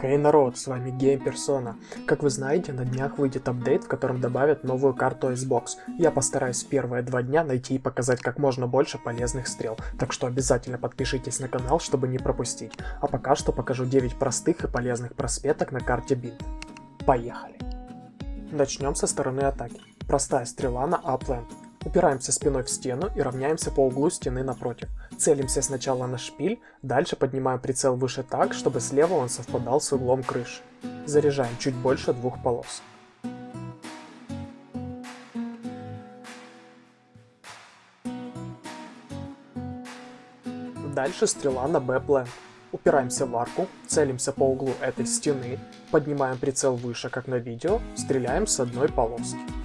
Хей hey, народ, с вами Game Persona. Как вы знаете, на днях выйдет апдейт, в котором добавят новую карту Xbox. Я постараюсь первые два дня найти и показать как можно больше полезных стрел, так что обязательно подпишитесь на канал, чтобы не пропустить. А пока что покажу 9 простых и полезных просветок на карте Bind. Поехали! Начнем со стороны атаки. Простая стрела на Upland. Упираемся спиной в стену и равняемся по углу стены напротив. Целимся сначала на шпиль, дальше поднимаем прицел выше так, чтобы слева он совпадал с углом крыши. Заряжаем чуть больше двух полос. Дальше стрела на Б-план. Упираемся в арку, целимся по углу этой стены, поднимаем прицел выше, как на видео, стреляем с одной полоски.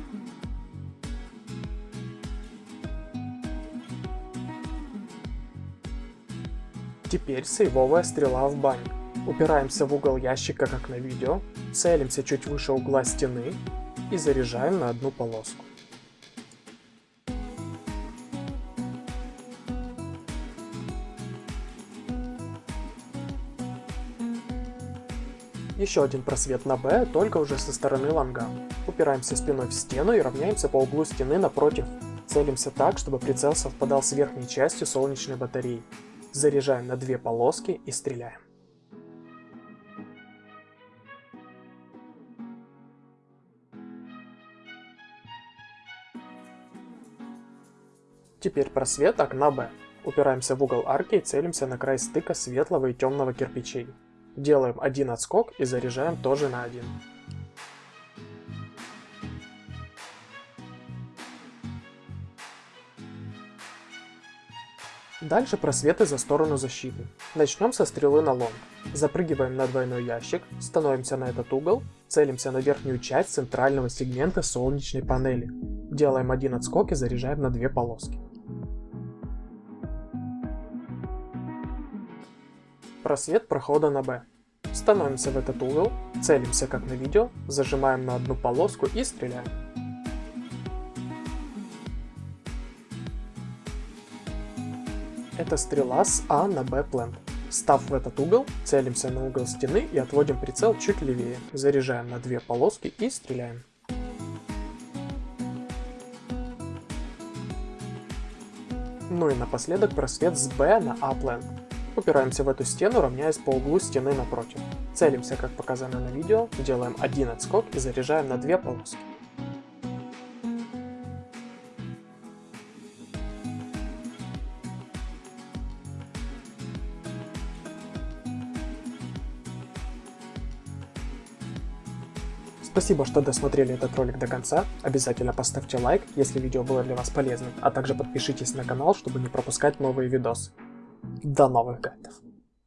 Теперь сейвовая стрела в бане. Упираемся в угол ящика, как на видео, целимся чуть выше угла стены и заряжаем на одну полоску. Еще один просвет на Б, только уже со стороны лонга. Упираемся спиной в стену и равняемся по углу стены напротив. Целимся так, чтобы прицел совпадал с верхней частью солнечной батареи. Заряжаем на две полоски и стреляем. Теперь просвет окна Б. Упираемся в угол арки и целимся на край стыка светлого и темного кирпичей. Делаем один отскок и заряжаем тоже на один. Дальше просветы за сторону защиты. Начнем со стрелы на лонг. Запрыгиваем на двойной ящик, становимся на этот угол, целимся на верхнюю часть центрального сегмента солнечной панели. Делаем один отскок и заряжаем на две полоски. Просвет прохода на Б. Становимся в этот угол, целимся как на видео, зажимаем на одну полоску и стреляем. Это стрела с А на Б плент. Став в этот угол, целимся на угол стены и отводим прицел чуть левее. Заряжаем на две полоски и стреляем. Ну и напоследок просвет с Б на А плент. Упираемся в эту стену, равняясь по углу стены напротив. Целимся, как показано на видео, делаем один отскок и заряжаем на две полоски. Спасибо, что досмотрели этот ролик до конца. Обязательно поставьте лайк, если видео было для вас полезным, а также подпишитесь на канал, чтобы не пропускать новые видосы. До новых гайдов!